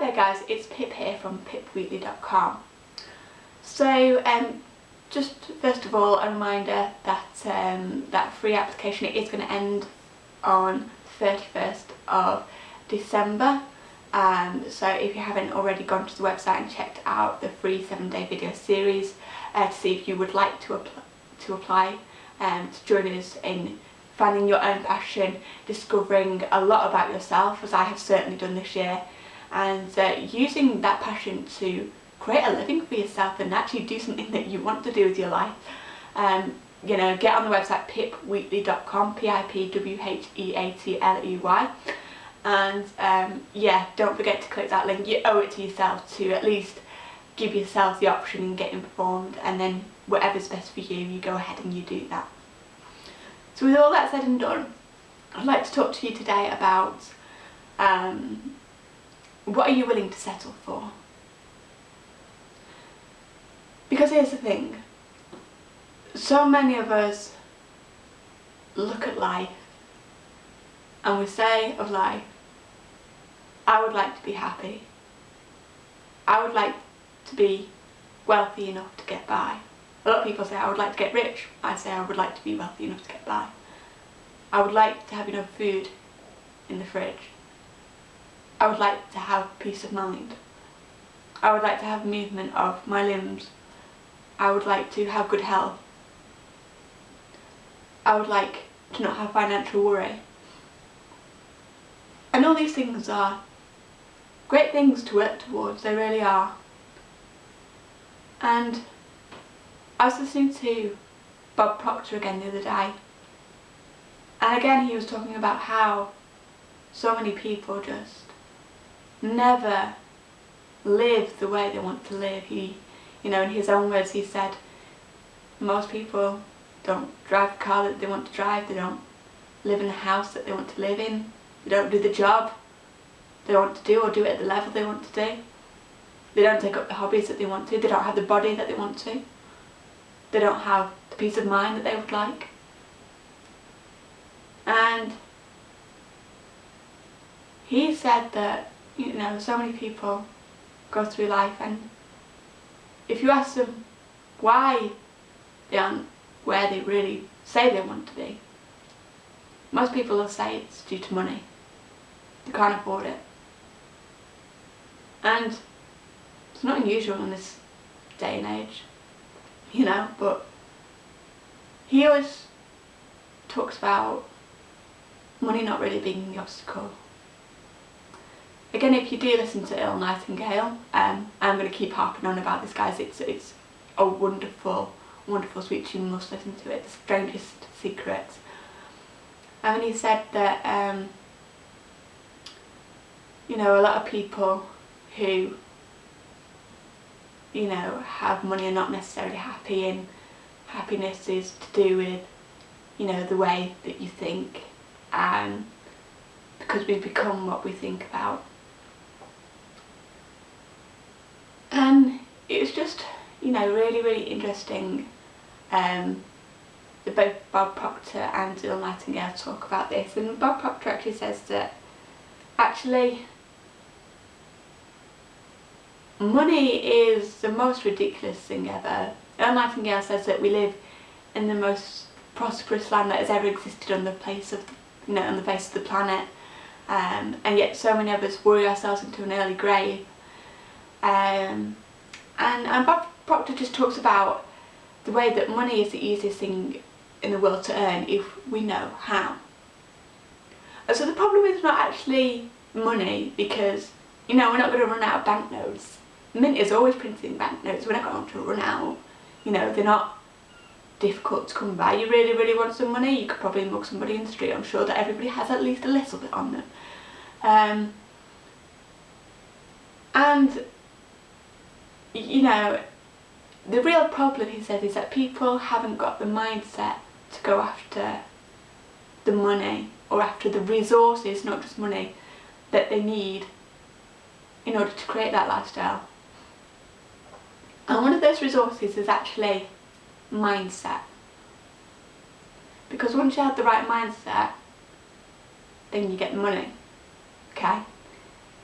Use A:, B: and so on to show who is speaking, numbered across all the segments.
A: there guys, it's Pip here from pipwheatley.com. So um, just first of all a reminder that um, that free application it is going to end on 31st of December um, so if you haven't already gone to the website and checked out the free 7 day video series uh, to see if you would like to, apply, to apply um, to join us in finding your own passion, discovering a lot about yourself as I have certainly done this year and uh, using that passion to create a living for yourself and actually do something that you want to do with your life. Um, you know, get on the website pipwheatley.com, P-I-P-W-H-E-A-T-L-E-Y and um, yeah, don't forget to click that link, you owe it to yourself to at least give yourself the option and get informed and then whatever's best for you, you go ahead and you do that. So with all that said and done, I'd like to talk to you today about um, what are you willing to settle for? Because here's the thing, so many of us look at life and we say of life, I would like to be happy. I would like to be wealthy enough to get by. A lot of people say I would like to get rich. I say I would like to be wealthy enough to get by. I would like to have enough food in the fridge. I would like to have peace of mind. I would like to have movement of my limbs I would like to have good health. I would like to not have financial worry. And all these things are great things to work towards, they really are. And I was listening to Bob Proctor again the other day and again he was talking about how so many people just never live the way they want to live. He you know, in his own words he said, most people don't drive the car that they want to drive, they don't live in the house that they want to live in, they don't do the job they want to do or do it at the level they want to do. They don't take up the hobbies that they want to, they don't have the body that they want to. They don't have the peace of mind that they would like. And he said that, you know, so many people go through life and if you ask them why they aren't where they really say they want to be, most people will say it's due to money. They can't afford it. And it's not unusual in this day and age, you know, but he always talks about money not really being the obstacle Again, if you do listen to Earl Nightingale, um, I'm going to keep harping on about this, guys. It's it's a wonderful, wonderful speech. You must listen to it. The Strangest Secrets. And he said that, um, you know, a lot of people who, you know, have money are not necessarily happy and happiness is to do with, you know, the way that you think and because we become what we think about and it was just you know really really interesting um, both Bob Proctor and Earl Nightingale talk about this. And Bob Proctor actually says that actually money is the most ridiculous thing ever. Earl Nightingale says that we live in the most prosperous land that has ever existed on the face of you know on the face of the planet. Um, and yet so many of us worry ourselves into an early grave. Um, and, Bob Proctor just talks about the way that money is the easiest thing in the world to earn if we know how. And so the problem is not actually money because you know we're not going to run out of banknotes. Mint is always printing banknotes, we're not going to run out. You know, they're not difficult to come by. You really, really want some money, you could probably mug somebody in the street. I'm sure that everybody has at least a little bit on them. Um, and you know, the real problem, he said, is that people haven't got the mindset to go after the money or after the resources, not just money, that they need in order to create that lifestyle. And one of those resources is actually mindset. Because once you have the right mindset, then you get the money, okay?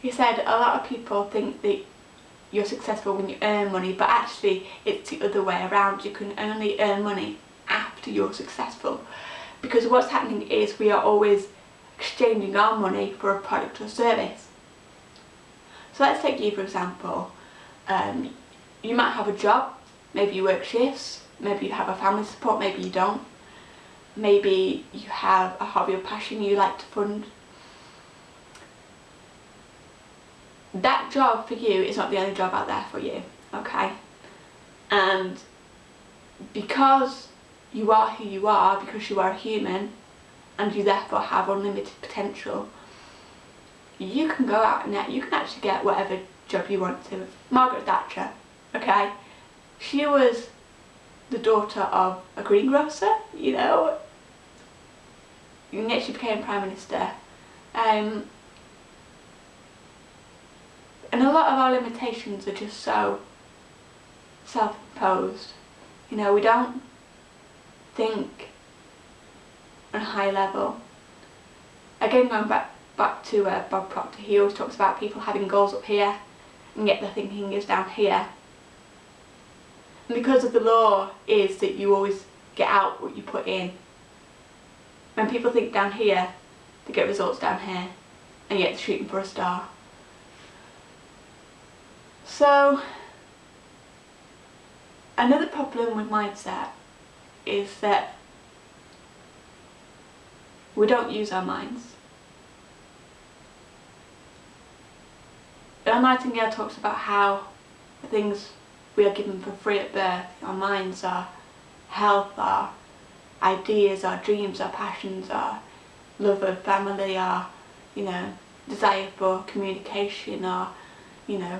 A: he said a lot of people think that you're successful when you earn money but actually it's the other way around. You can only earn money after you're successful. Because what's happening is we are always exchanging our money for a product or service. So let's take you for example. Um, you might have a job. Maybe you work shifts. Maybe you have a family support. Maybe you don't. Maybe you have a hobby or passion you like to fund that job for you is not the only job out there for you, okay? And because you are who you are, because you are a human, and you therefore have unlimited potential, you can go out and you can actually get whatever job you want to. Margaret Thatcher, okay? She was the daughter of a greengrocer, you know, and yet she became Prime Minister. Um, and a lot of our limitations are just so self-imposed. You know, we don't think on a high level. Again, going back back to uh, Bob Proctor, he always talks about people having goals up here and yet their thinking is down here. And because of the law is that you always get out what you put in. When people think down here, they get results down here and yet they're shooting for a star. So another problem with mindset is that we don't use our minds. Earl Nightingale talks about how the things we are given for free at birth, our minds, our health, our ideas, our dreams, our passions, our love of family, our, you know, desire for communication, our, you know,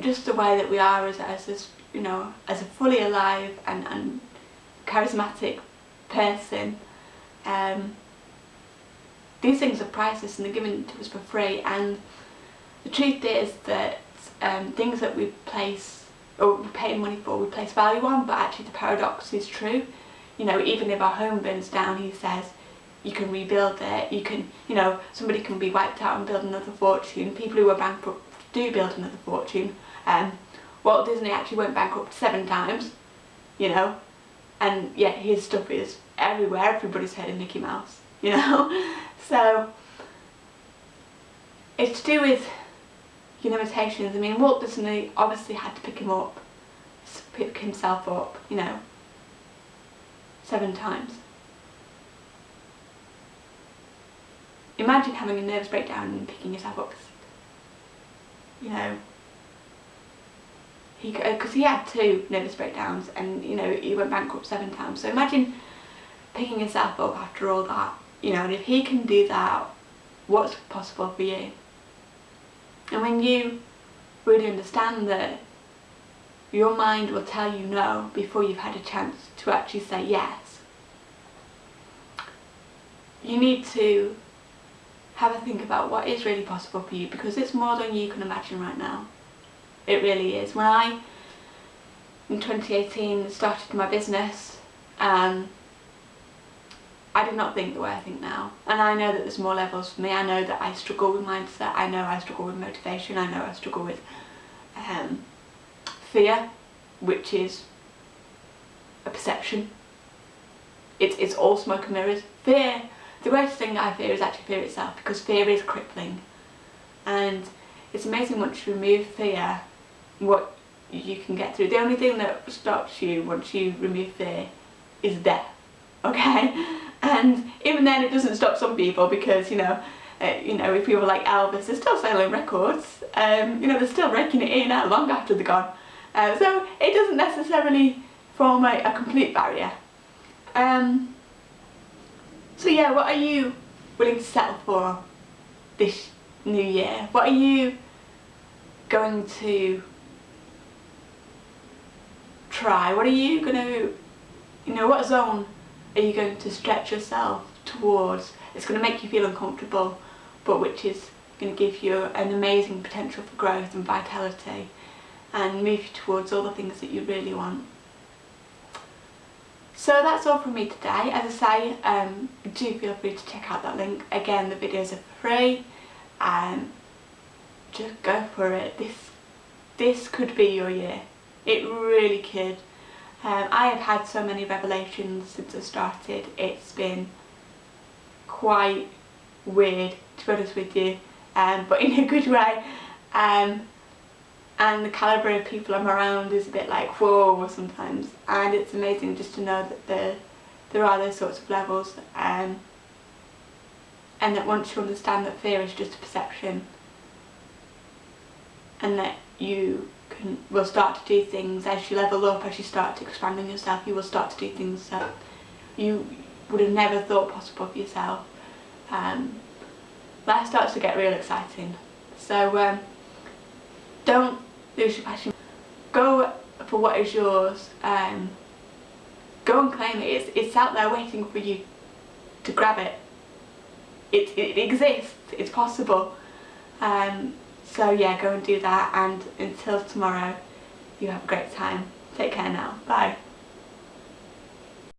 A: just the way that we are as, as this, you know, as a fully alive and, and charismatic person, um, these things are priceless and they're given to us for free. And the truth is that um, things that we place or we pay money for we place value on but actually the paradox is true. You know even if our home burns down he says you can rebuild it. You can you know somebody can be wiped out and build another fortune. People who are bankrupt do build another fortune. Um, Walt Disney actually went bankrupt seven times, you know, and yet his stuff is everywhere, everybody's heard of Mickey Mouse, you know, so it's to do with your limitations. I mean, Walt Disney obviously had to pick him up, pick himself up, you know, seven times. Imagine having a nervous breakdown and picking yourself up you know, he because uh, he had two nervous breakdowns and you know he went bankrupt seven times. So imagine picking yourself up after all that, you know, and if he can do that, what's possible for you? And when you really understand that your mind will tell you no before you've had a chance to actually say yes, you need to have a think about what is really possible for you because it's more than you can imagine right now. It really is. When I, in 2018, started my business, um, I did not think the way I think now. And I know that there's more levels for me. I know that I struggle with mindset. I know I struggle with motivation. I know I struggle with um, fear, which is a perception. It's, it's all smoke and mirrors. Fear the greatest thing I fear is actually fear itself because fear is crippling and it's amazing once you remove fear what you can get through. The only thing that stops you once you remove fear is death, okay? And even then it doesn't stop some people because, you know, uh, you know, if people like Elvis they're still selling records, um, you know, they're still raking it in out long after they're gone. Uh, so it doesn't necessarily form a, a complete barrier. Um, so yeah, what are you willing to settle for this new year? What are you going to try? What are you going to, you know, what zone are you going to stretch yourself towards? It's going to make you feel uncomfortable, but which is going to give you an amazing potential for growth and vitality and move you towards all the things that you really want. So that's all from me today. As I say, um, do feel free to check out that link. Again, the videos are free. Um, just go for it. This this could be your year. It really could. Um, I have had so many revelations since I started. It's been quite weird to be honest with you, um, but in a good way. Um, and the calibre of people I'm around is a bit like whoa sometimes and it's amazing just to know that there, there are those sorts of levels um, and that once you understand that fear is just a perception and that you can will start to do things as you level up, as you start to expanding yourself, you will start to do things that you would have never thought possible for yourself. Um, life starts to get real exciting. So um, don't lose your passion. Go for what is yours. Um, go and claim it. It's, it's out there waiting for you to grab it. It, it exists. It's possible. Um, so yeah, go and do that and until tomorrow, you have a great time. Take care now. Bye.